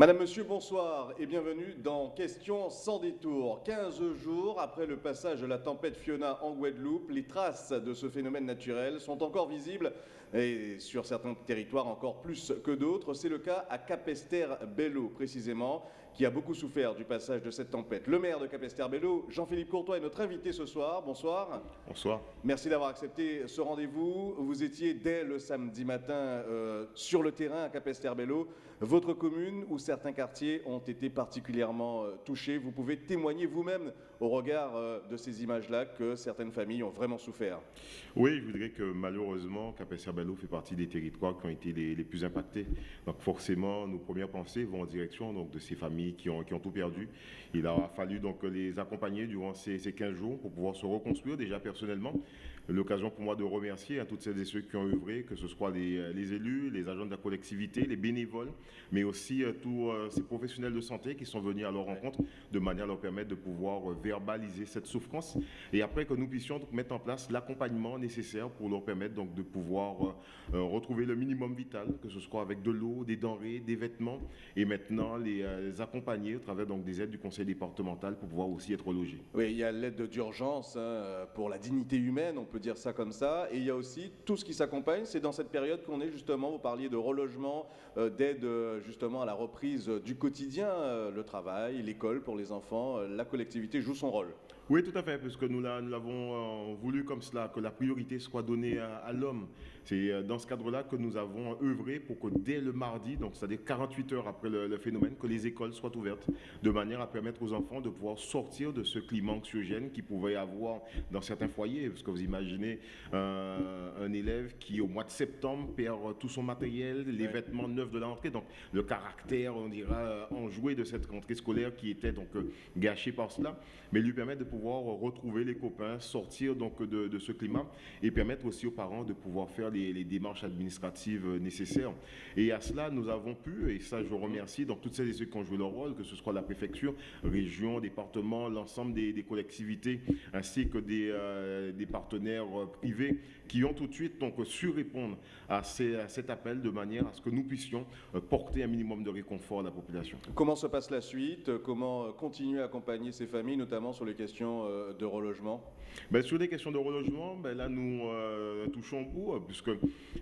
Madame, Monsieur, bonsoir et bienvenue dans Questions sans détour. 15 jours après le passage de la tempête Fiona en Guadeloupe, les traces de ce phénomène naturel sont encore visibles et sur certains territoires encore plus que d'autres. C'est le cas à Capester-Bello précisément qui a beaucoup souffert du passage de cette tempête. Le maire de Capesterre-Bello, Jean-Philippe Courtois, est notre invité ce soir. Bonsoir. Bonsoir. Merci d'avoir accepté ce rendez-vous. Vous étiez dès le samedi matin euh, sur le terrain à Capesterre-Bello. Votre commune ou certains quartiers ont été particulièrement euh, touchés. Vous pouvez témoigner vous-même au regard euh, de ces images-là que certaines familles ont vraiment souffert. Oui, je voudrais que malheureusement, Capesterre-Bello fait partie des territoires qui ont été les, plus impactés. Donc forcément, nos premières pensées vont en direction donc, de ces familles qui ont, qui ont tout perdu. Il a fallu donc les accompagner durant ces, ces 15 jours pour pouvoir se reconstruire déjà personnellement, l'occasion pour moi de remercier à toutes celles et ceux qui ont œuvré, que ce soit les, les élus, les agents de la collectivité, les bénévoles, mais aussi euh, tous euh, ces professionnels de santé qui sont venus à leur rencontre de manière à leur permettre de pouvoir euh, verbaliser cette souffrance et après que nous puissions donc, mettre en place l'accompagnement nécessaire pour leur permettre donc de pouvoir euh, retrouver le minimum vital, que ce soit avec de l'eau, des denrées, des vêtements et maintenant les, euh, les, accompagner au travers donc des aides du conseil départemental pour pouvoir aussi être logés. Oui, il y a l'aide d'urgence hein, pour la dignité humaine, on peut dire ça comme ça, et il y a aussi tout ce qui s'accompagne. C'est dans cette période qu'on est justement, vous parliez de relogement, euh, d'aide justement à la reprise du quotidien, euh, le travail, l'école pour les enfants, euh, la collectivité joue son rôle. Oui, tout à fait, puisque nous l'avons euh, voulu comme cela, que la priorité soit donnée à, à l'homme. C'est euh, dans ce cadre-là que nous avons œuvré pour que dès le mardi, donc c'est-à-dire 48 heures après le, le, phénomène, que les écoles soient ouvertes, de manière à permettre aux enfants de pouvoir sortir de ce climat anxiogène qui pouvait y avoir dans certains foyers. Parce que vous imaginez euh, un élève qui, au mois de septembre, perd tout son matériel, les ouais. vêtements neufs de la rentrée, donc le caractère, on dira, enjoué de cette rentrée scolaire qui était donc gâché par cela, mais lui permettre de pouvoir retrouver les copains, sortir donc de, ce climat et permettre aussi aux parents de pouvoir faire les, démarches administratives nécessaires. Et à cela, nous avons pu, et ça je remercie donc toutes celles et ceux qui ont joué leur rôle, que ce soit la préfecture, région, département, l'ensemble des, collectivités, ainsi que des, euh, partenaires privés qui ont tout de suite donc su répondre à, cet appel de manière à ce que nous puissions euh, porter un minimum de réconfort à la population. Comment se passe la suite? Comment continuer à accompagner ces familles, notamment sur les questions euh, de relogement? Ben, Sur les questions de relogement, ben, là nous euh, touchons au bout, euh, puisque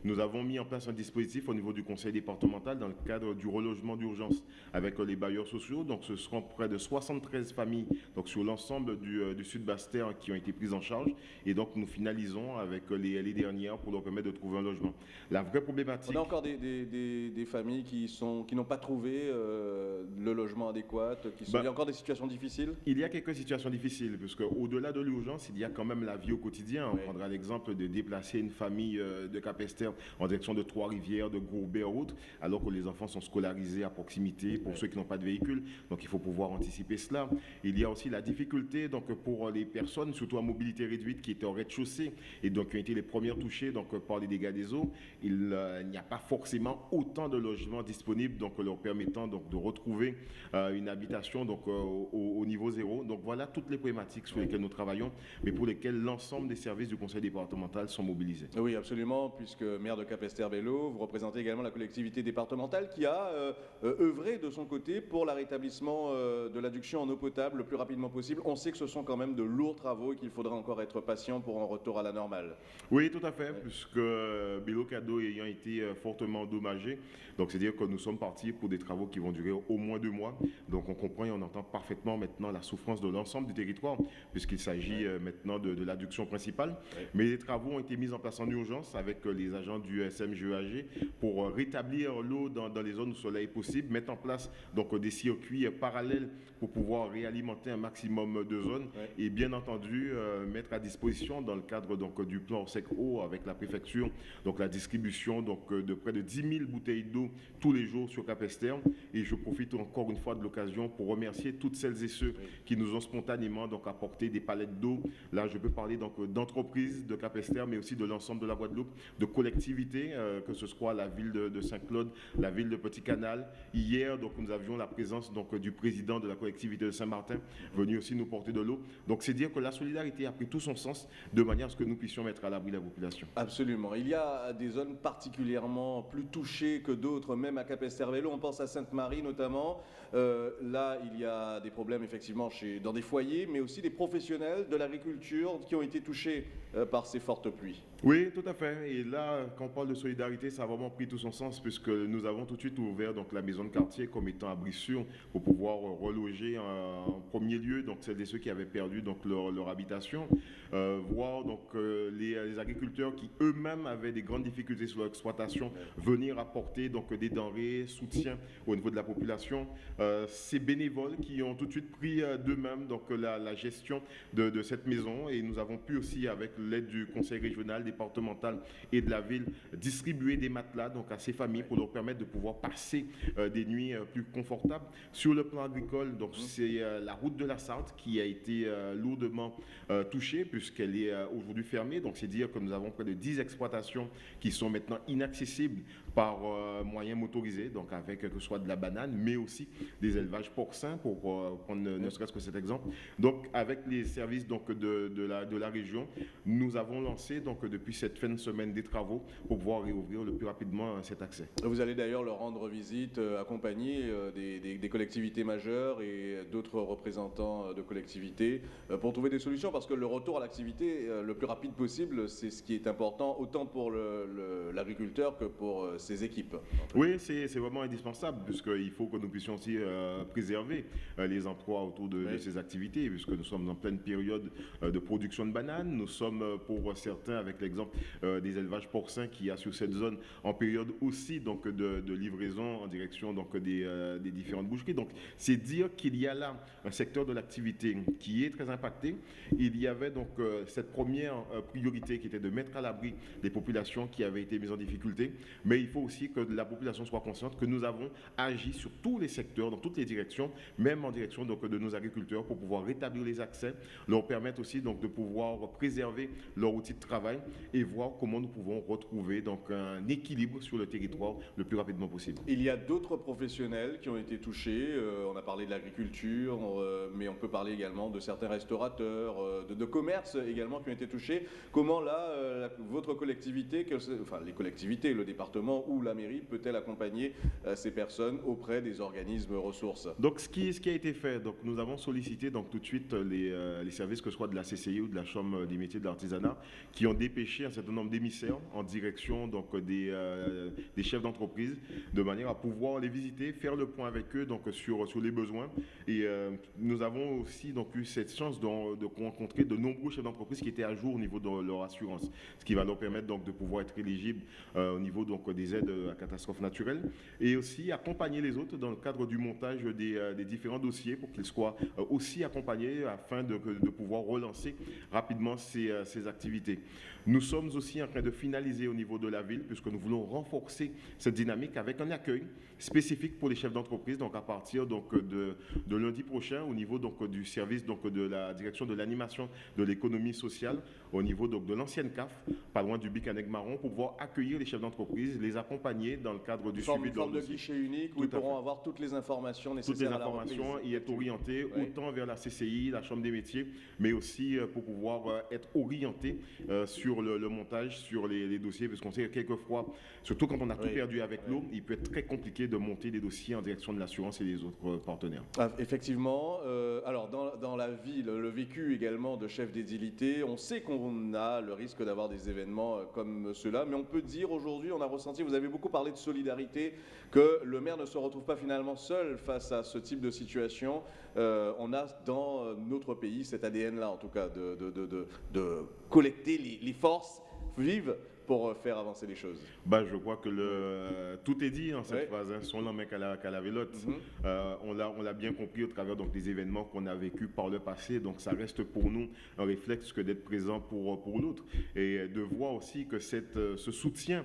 nous avons mis en place un dispositif au niveau du conseil départemental dans le cadre du relogement d'urgence avec les bailleurs sociaux. Donc ce seront près de 73 familles donc, sur l'ensemble du, du sud Bastère qui ont été prises en charge. Et donc nous finalisons avec les les dernières pour leur permettre de trouver un logement. La vraie problématique... On a encore des, des, des, des familles qui n'ont qui pas trouvé euh, le logement adéquat, qui sont... Ben, il y a encore des situations difficiles? Il y a quelques situations difficiles, parce qu'au-delà de l'urgence, il y a quand même la vie au quotidien. Oui. On prendra l'exemple de déplacer une famille euh, de Capester en direction de Trois-Rivières, de Gourbet ou autre, alors que les enfants sont scolarisés à proximité pour oui. ceux qui n'ont pas de véhicule. Donc il faut pouvoir anticiper cela. Il y a aussi la difficulté donc, pour les personnes, surtout à mobilité réduite, qui étaient au rez-de-chaussée et donc qui ont été les premières touchées donc, par les dégâts des eaux, il euh, n'y a pas forcément autant de logements disponibles, donc leur permettant donc, de retrouver euh, une habitation donc, euh, au, au, niveau zéro. Donc voilà toutes les problématiques sur lesquelles nous travaillons, mais pour lesquelles l'ensemble des services du conseil départemental sont mobilisés. Oui, absolument, puisque maire de Capesterre-Bello, vous représentez également la collectivité départementale qui a euh, œuvré de son côté pour la rétablissement euh, de l'adduction en eau potable le plus rapidement possible. On sait que ce sont quand même de lourds travaux et qu'il faudra encore être patient pour un retour à la normale. Oui, tout à fait, ouais. puisque euh, Bélo Cadeau ayant été euh, fortement endommagé, donc c'est-à-dire que nous sommes partis pour des travaux qui vont durer au moins deux mois. Donc on comprend et on entend parfaitement maintenant la souffrance de l'ensemble du territoire, puisqu'il s'agit ouais. Euh, maintenant de, de l'adduction principale. Ouais. Mais les travaux ont été mis en place en urgence avec les agents du SMGEAG pour rétablir l'eau dans, dans, les zones où cela est possible, mettre en place donc des circuits parallèles pour pouvoir réalimenter un maximum de zones et bien entendu mettre à disposition dans le cadre donc du plan sec eau avec la préfecture, donc la distribution donc, euh, de près de 10 000 bouteilles d'eau tous les jours sur Capester. Et je profite encore une fois de l'occasion pour remercier toutes celles et ceux qui nous ont spontanément donc, apporté des palettes d'eau. Là, je peux parler donc d'entreprises de Capester, mais aussi de l'ensemble de la Guadeloupe de collectivités, que ce soit la ville de, Saint-Claude, la ville de Petit-Canal. Hier, donc, nous avions la présence donc, du président de la collectivité de Saint-Martin venu aussi nous porter de l'eau. Donc c'est dire que la solidarité a pris tout son sens de manière à ce que nous puissions mettre à l'abri la population. Absolument. Il y a des zones particulièrement plus touchées que d'autres, même à Capestervello. On pense à Sainte-Marie notamment. Euh, là, il y a des problèmes effectivement dans des foyers, mais aussi des professionnels de l'agriculture qui ont été touchés euh, par ces fortes pluies. Oui, tout à fait. Et là, quand on parle de solidarité, ça a vraiment pris tout son sens puisque nous avons tout de suite ouvert donc, la maison de quartier comme étant abri sûr pour pouvoir reloger en, premier lieu donc, celles et ceux qui avaient perdu donc, leur, habitation, euh, voir donc, euh, les, agriculteurs qui eux-mêmes avaient des grandes difficultés sur leur exploitation venir apporter donc, des denrées, soutien au niveau de la population. Euh, ces bénévoles qui ont tout de suite pris d'eux-mêmes donc, la, gestion de, de cette maison et nous avons pu aussi, avec l'aide du conseil régional, départementale et de la ville distribuer des matelas donc à ces familles pour leur permettre de pouvoir passer euh, des nuits euh, plus confortables. Sur le plan agricole, donc mmh. c'est euh, la route de la Sarthe qui a été lourdement touchée puisqu'elle est aujourd'hui fermée. Donc c'est dire que nous avons près de 10 exploitations qui sont maintenant inaccessibles par euh, moyens motorisés, donc avec que ce soit de la banane, mais aussi des élevages porcins, pour euh, prendre ne, serait-ce que cet exemple. Donc, avec les services donc, de, de, la, de la région, nous avons lancé donc, depuis cette fin de semaine des travaux pour pouvoir réouvrir le plus rapidement euh, cet accès. Vous allez d'ailleurs leur rendre visite accompagné des, des, collectivités majeures et d'autres représentants de collectivités pour trouver des solutions, parce que le retour à l'activité le plus rapide possible, c'est ce qui est important, autant pour l'agriculteur que pour ces équipes. Oui, c'est vraiment indispensable, puisqu'il faut que nous puissions aussi euh, préserver euh, les emplois autour de, ces activités, puisque nous sommes en pleine période euh, de production de bananes. Nous sommes, pour certains, avec l'exemple des élevages porcins qui a sur cette zone, en période aussi donc, de, livraison en direction donc, des, des différentes boucheries. Donc, c'est dire qu'il y a là un secteur de l'activité qui est très impacté. Il y avait donc cette première priorité qui était de mettre à l'abri les populations qui avaient été mises en difficulté, mais il faut aussi que la population soit consciente que nous avons agi sur tous les secteurs, dans toutes les directions, même en direction donc, de nos agriculteurs pour pouvoir rétablir les accès, leur permettre aussi donc, de pouvoir préserver leur outil de travail et voir comment nous pouvons retrouver donc, un équilibre sur le territoire le plus rapidement possible. Il y a d'autres professionnels qui ont été touchés. Euh, on a parlé de l'agriculture, euh, mais on peut parler également de certains restaurateurs, euh, de, de commerces également qui ont été touchés. Comment là, votre collectivité, enfin les collectivités, le département où la mairie peut-elle accompagner euh, ces personnes auprès des organismes ressources? Donc, ce qui, ce qui a été fait, donc, nous avons sollicité donc, tout de suite les, euh, les services, que ce soit de la CCI ou de la Chambre des métiers de l'artisanat, qui ont dépêché un certain nombre d'émissaires en direction donc, des, euh, des chefs d'entreprise, de manière à pouvoir les visiter, faire le point avec eux donc, sur, sur les besoins. Et nous avons aussi donc, eu cette chance de, de rencontrer de nombreux chefs d'entreprise qui étaient à jour au niveau de leur assurance, ce qui va leur permettre donc, de pouvoir être éligibles au niveau donc, des aides à catastrophes naturelles, et aussi accompagner les autres dans le cadre du montage des, euh, différents dossiers pour qu'ils soient euh, aussi accompagnés afin de, pouvoir relancer rapidement ces, euh, activités. Nous sommes aussi en train de finaliser au niveau de la ville, puisque nous voulons renforcer cette dynamique avec un accueil spécifique pour les chefs d'entreprise, donc à partir donc, de, lundi prochain, au niveau donc, du service donc, de la direction de l'animation de l'économie sociale, au niveau donc, de l'ancienne CAF, pas loin du Bicanec Marron, pour pouvoir accueillir les chefs d'entreprise, les accompagner dans le cadre du suivi de leur de guichet unique où ils pourront avoir toutes les informations nécessaires. Toutes les informations, y être orientés autant vers la CCI, la Chambre des métiers, mais aussi euh, pour pouvoir euh, être orientés euh, sur le, montage, sur les, dossiers, parce qu'on sait que quelquefois, surtout quand on a tout perdu avec l'eau, il peut être très compliqué de monter des dossiers en direction de l'assurance et des autres partenaires. Ah, effectivement. alors, dans, dans, la ville, le vécu également de chef d'édilité, on sait qu'on a le risque d'avoir des événements comme ceux-là, mais on peut dire aujourd'hui, on a ressenti, vous avez beaucoup parlé de solidarité, que le maire ne se retrouve pas finalement seul face à ce type de situation. Euh, on a dans notre pays cet ADN-là, en tout cas, de, collecter les, les forces vives pour euh, faire avancer les choses bah, Je crois que le, tout est dit en cette phase. Hein. Son homme qu'à la, la vélote. Mhm. Euh, on l'a bien compris au travers donc, des événements qu'on a vécus par le passé. Donc ça reste pour nous un réflexe que d'être présent pour, pour l'autre. Et de voir aussi que cette, euh, ce soutien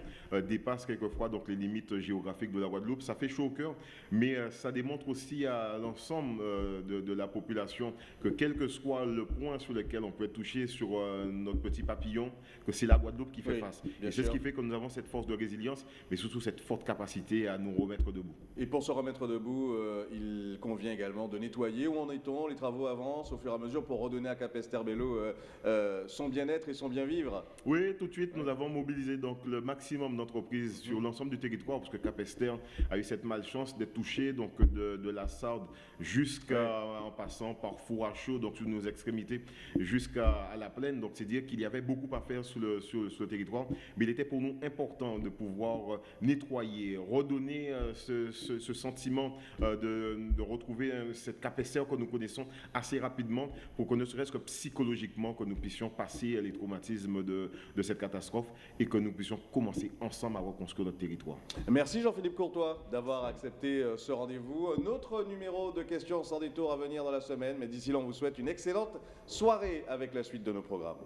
dépasse quelquefois donc, les limites géographiques de la Guadeloupe. Ça fait chaud au cœur, mais ça démontre aussi à l'ensemble de, de, la population que quel que soit le point sur lequel on peut être touché sur notre petit papillon, que c'est la Guadeloupe qui fait face. Et c'est ce qui fait que nous avons cette force de résilience, mais surtout cette forte capacité à nous remettre debout. Et pour se remettre debout, euh, il convient également de nettoyer. Où en est-on Les travaux avancent au fur et à mesure pour redonner à Capesterbello euh, euh, son bien-être et son bien-vivre Oui, tout de suite, nous avons mobilisé donc le maximum d'entreprises sur mmh. l'ensemble du territoire, parce que Capester a eu cette malchance d'être touché donc de, la Sarde jusqu'à en passant par Fourachot, donc sur nos extrémités, jusqu'à la plaine. Donc c'est dire qu'il y avait beaucoup à faire sur le, sur, le territoire, mais il était pour nous important de pouvoir nettoyer, redonner ce, ce, sentiment de, de, retrouver cette capacité que nous connaissons assez rapidement pour que ne serait-ce que psychologiquement, que nous puissions passer les traumatismes de, de cette catastrophe et que nous puissions commencer ensemble à reconstruire notre territoire. Merci Jean-Philippe Courtois d'avoir accepté euh, ce rendez-vous. Notre numéro de questions sans détour à venir dans la semaine, mais d'ici là, on vous souhaite une excellente soirée avec la suite de nos programmes.